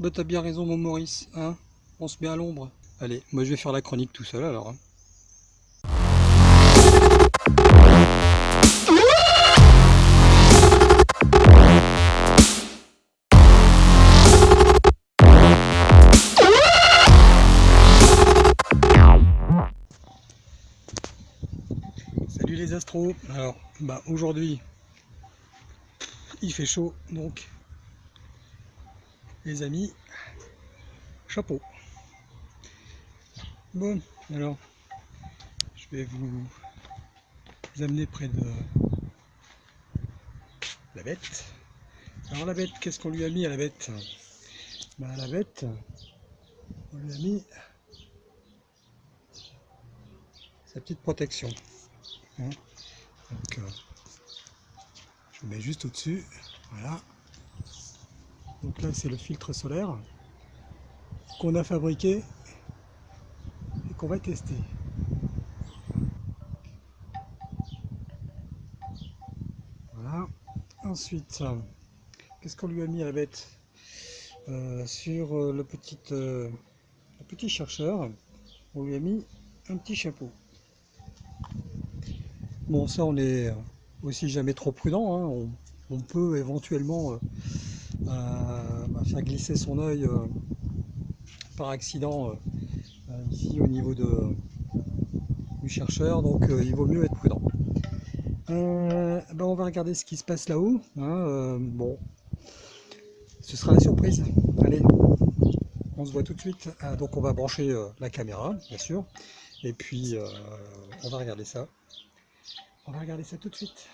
Bah t'as bien raison mon Maurice, hein On se met à l'ombre. Allez, moi je vais faire la chronique tout seul alors. hein. Salut les astros Alors, bah aujourd'hui, il fait chaud, donc les amis, chapeau. Bon, alors, je vais vous, vous amener près de la bête. Alors la bête, qu'est-ce qu'on lui a mis à la bête? À la bête, on lui a mis sa petite protection. Hein? Donc, euh, je le mets juste au-dessus, voilà. Donc là, c'est le filtre solaire qu'on a fabriqué et qu'on va tester. Voilà. Ensuite, qu'est-ce qu'on lui a mis à la bête Sur euh, le, petit, euh, petit chercheur, on lui a mis un petit chapeau. Bon, ça, on est aussi jamais trop prudent. hein. On, peut éventuellement euh, bah, faire glisser son œil euh, par accident euh, euh, ici au niveau de, du chercheur, donc euh, il vaut mieux être prudent. Euh, ben, on va regarder ce qui se passe là-haut. hein, euh, bon, ce sera la surprise. Allez, on se voit tout de suite. Ah, donc on va brancher euh, la caméra, bien sûr, et puis euh, on va regarder ça. On va regarder ça tout de suite.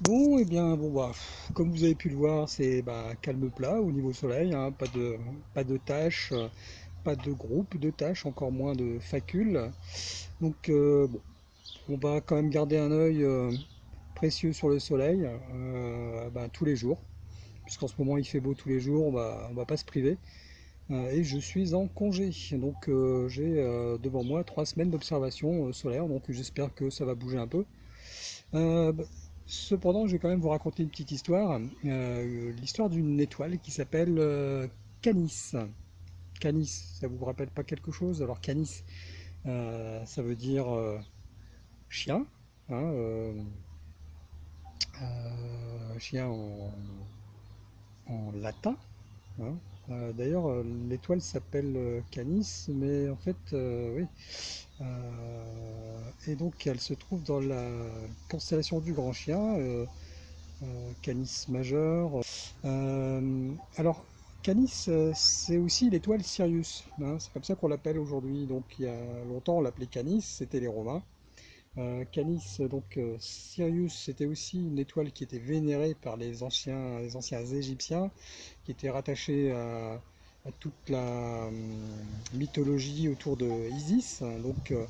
Bon, et bien, bon, bah, comme vous avez pu le voir, c'est bah, calme plat au niveau soleil, hein, pas de, pas de tâches, euh, pas de groupe de tâches, encore moins de facules. Donc, euh, on va quand même garder un œil euh, précieux sur le soleil bah, tous les jours, puisqu'en ce moment il fait beau tous les jours, on va, va pas se priver. Et je suis en congé, donc j'ai devant moi trois semaines d'observation solaire, donc j'espère que ça va bouger un peu. Bah, cependant, je vais quand même vous raconter une petite histoire, euh, l'histoire d'une étoile qui s'appelle euh, Canis. Canis, ça vous rappelle pas quelque chose? Alors Canis, euh, ça veut dire chien, hein, chien en, en latin. hein. Euh, d'ailleurs, euh, l'étoile s'appelle euh, Canis, mais en fait, oui. Et donc, elle se trouve dans la constellation du Grand Chien, Canis majeur. Alors, Canis, c'est aussi l'étoile Sirius. hein, c'est comme ça qu'on l'appelle aujourd'hui. Donc, il y a longtemps, on l'appelait Canis, c'était les Romains. Euh, Canis, donc euh, Sirius, c'était aussi une étoile qui était vénérée par les anciens, les anciens Égyptiens, qui était rattachée à, toute la hum, mythologie autour de Isis, donc euh,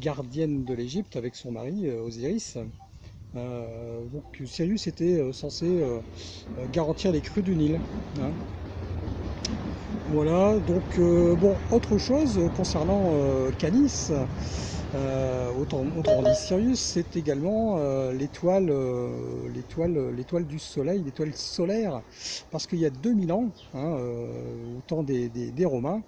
gardienne de l'Égypte avec son mari euh, Osiris. Euh, donc Sirius était euh, censé euh, euh, garantir les crues du Nil. hein. Voilà, donc euh, bon, autre chose concernant euh, Canis, Autrement dit, Sirius, c'est également euh, l'étoile euh, l'étoile l'étoile du Soleil, l'étoile solaire, parce qu'il y a 2000 ans, hein, euh, au temps des, Romains,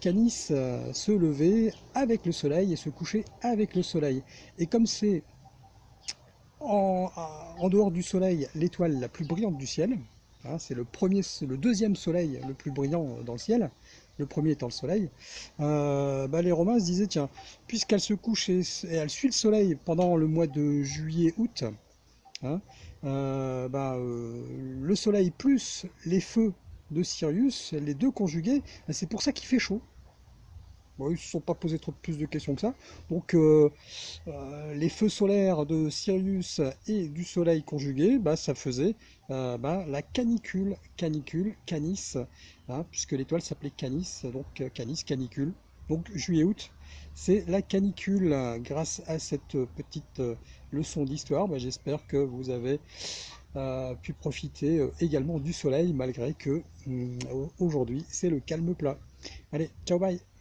Canis se levait avec le Soleil et se couchait avec le Soleil. Et comme c'est en, dehors du Soleil l'étoile la plus brillante du ciel, hein, c'est le le deuxième Soleil le plus brillant dans le ciel, le premier étant le Soleil, euh, bah, les Romains se disaient, tiens, puisqu'elle se couche et, elle suit le soleil pendant le mois de juillet-août, hein, euh, bah, euh, le soleil plus les feux de Sirius, les deux conjugués, bah, c'est pour ça qu'il fait chaud. Bon, ils ne se sont pas posé trop plus de questions que ça. Donc euh, euh, les feux solaires de Sirius et du soleil conjugué, bah, ça faisait euh, bah, la canicule, canicule, canis, hein, puisque l'étoile s'appelait Canis, donc canis, canicule. Donc juillet-août, c'est la canicule. Grâce à cette petite leçon d'histoire, bah, j'espère que vous avez pu profiter également du soleil, malgré que hum, aujourd'hui c'est le calme plat. Allez, ciao bye